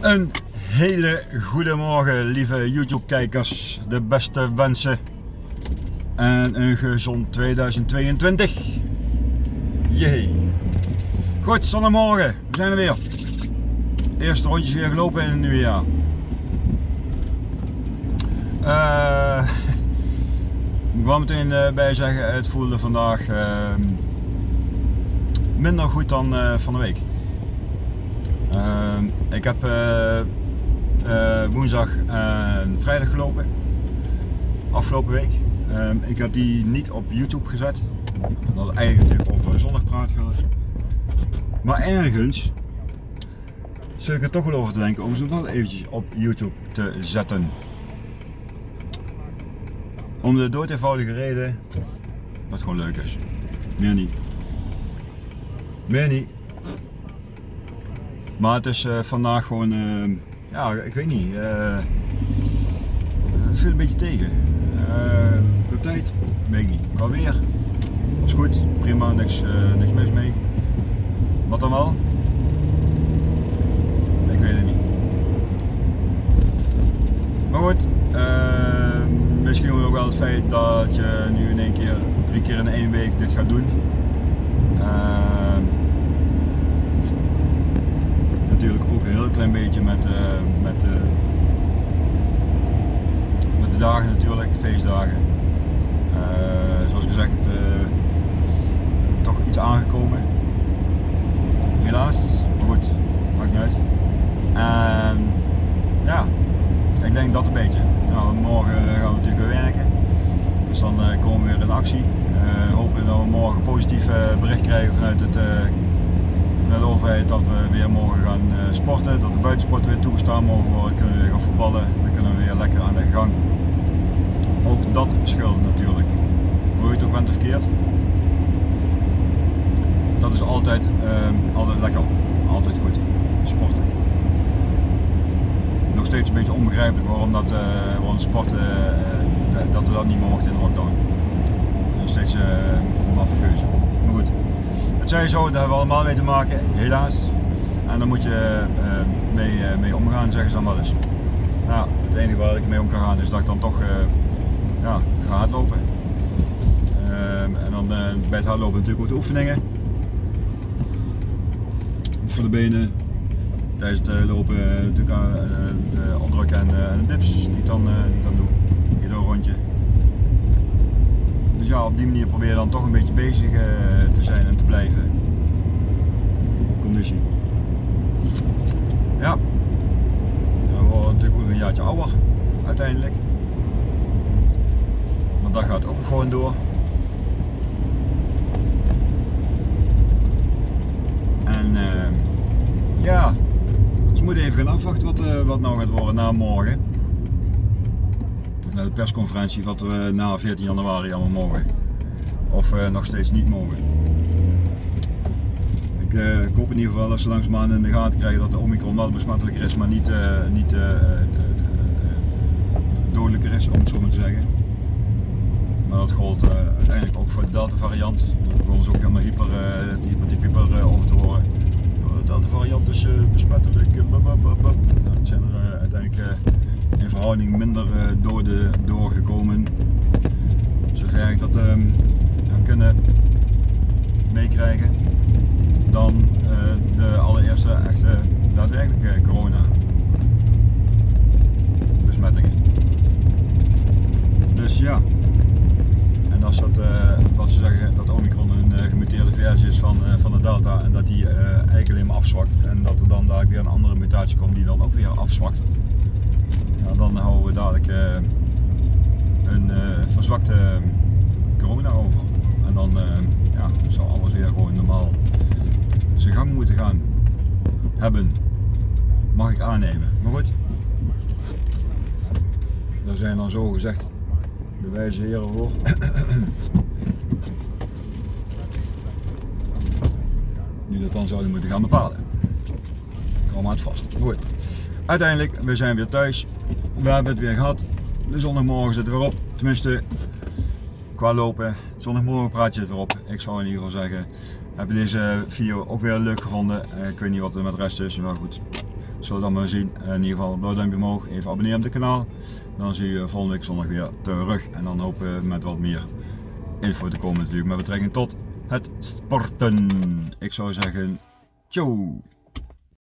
Een hele goede morgen lieve YouTube kijkers, de beste wensen en een gezond 2022. Jee. Goed, zondagmorgen, we zijn er weer. Eerste rondjes weer gelopen in het nieuwe jaar. Uh, ik wil meteen uh, bij zeggen, het voelde vandaag uh, minder goed dan uh, van de week. Ik heb woensdag en vrijdag gelopen, afgelopen week. ik had die niet op YouTube gezet. Dat had eigenlijk over zondagpraat gehad. Maar ergens zit ik er toch wel over te denken om ze wel eventjes op YouTube te zetten. Om de dood eenvoudige reden dat het gewoon leuk is. Meer niet. Meer niet. Maar het is uh, vandaag gewoon, uh, ja, ik weet niet. Het viel een beetje tegen. de tijd, weet niet. Qua weer, was goed, prima, niks, niks mis mee. Wat dan wel? Ik weet het niet. Maar goed, misschien ook wel het feit dat je nu in één keer, drie keer in één week dit gaat doen. Uh, natuurlijk ook een heel klein beetje met, uh, met, uh, met de dagen natuurlijk, feestdagen. Eh, zoals gezegd, toch iets aangekomen. Helaas, maar goed, maakt niet uit. En ja, ik denk dat een beetje. Nou, morgen gaan we natuurlijk weer werken. Dus dan komen we weer in actie. Hopen dat we morgen positief bericht krijgen vanuit, het, dat we weer morgen gaan sporten. Dat de buitensporten weer toegestaan mogen worden. Kunnen we weer gaan voetballen. Dan kunnen we weer lekker aan de gang. Ook dat scheelt natuurlijk. Hoe je het ook bent of keert. Dat is altijd, altijd lekker. Altijd goed. Sporten nog steeds een beetje onbegrijpelijk waarom dat, waarom sporten, dat we dat niet mochten in de lockdown. Nog steeds een maffe keuze. Maar goed, het zo, daar hebben we allemaal mee te maken, helaas. En daar moet je mee, mee omgaan, zeggen ze dan wel eens. Nou, het enige waar ik mee om kan gaan is dat ik dan toch ja, ga hardlopen. Ehm, en dan bij het hardlopen natuurlijk ook de oefeningen. Voor de benen, tijdens het eh, lopen eh, natuurlijk eh, de opdrukken en, de dips die ik dan, die dan doe. Ieder rondje. Dus ja, op die manier probeer je dan toch een beetje bezig te zijn en te blijven. Conditie. Ja. Dan worden natuurlijk ook een jaartje ouder uiteindelijk. Maar dat gaat ook gewoon door. En uh, ja, moeten even gaan afwachten wat, uh, wat nou gaat worden na morgen. Na de persconferentie wat we na 14 januari allemaal mogen. Of uh, nog steeds niet mogen. Ik, uh, ik, hoop in ieder geval dat ze langzaamaan in de gaten krijgen dat de Omicron wel besmettelijker is, maar niet, niet dodelijker is, om het zo maar te zeggen. Maar dat gold uiteindelijk ook voor de Delta variant. Daar begonnen ze ook helemaal hyper, hyper, hyper over te horen de variant is besmettelijk. Nou, het zijn er uh, uiteindelijk uh, in verhouding minder doden doorgekomen. Zover ik dat heb kunnen meekrijgen dan de allereerste echte daadwerkelijke corona besmettingen. Dus ja, en als dat, wat ze zeggen, dat Omicron een gemuteerde versie is van, van de Delta en dat die eigenlijk alleen maar afzwakt en dat er dan daar weer een andere mutatie komt die dan ook weer afzwakt. Ja, dan houden we dadelijk uh, een uh, verzwakte corona over. En dan ja, zal alles weer gewoon normaal zijn gang moeten gaan hebben. Mag ik aannemen. Maar goed, daar zijn dan zo gezegd de wijze heren voor. die dat dan zouden moeten gaan bepalen. Kom het vast. Goed. Uiteindelijk, we zijn weer thuis. We hebben het weer gehad. De zondagmorgen zit er weer op. Tenminste, qua lopen. Zondagmorgen praat je het. Ik zou in ieder geval zeggen, heb je deze video ook weer leuk gevonden. Eh, ik weet niet wat er met de rest is, maar goed. zullen we dan maar zien. In ieder geval blauw duimpje omhoog, even abonneren op het kanaal. Dan zie je volgende week zondag weer terug en dan hopen we met wat meer info te komen natuurlijk met betrekking tot het sporten. Ik zou zeggen, ciao!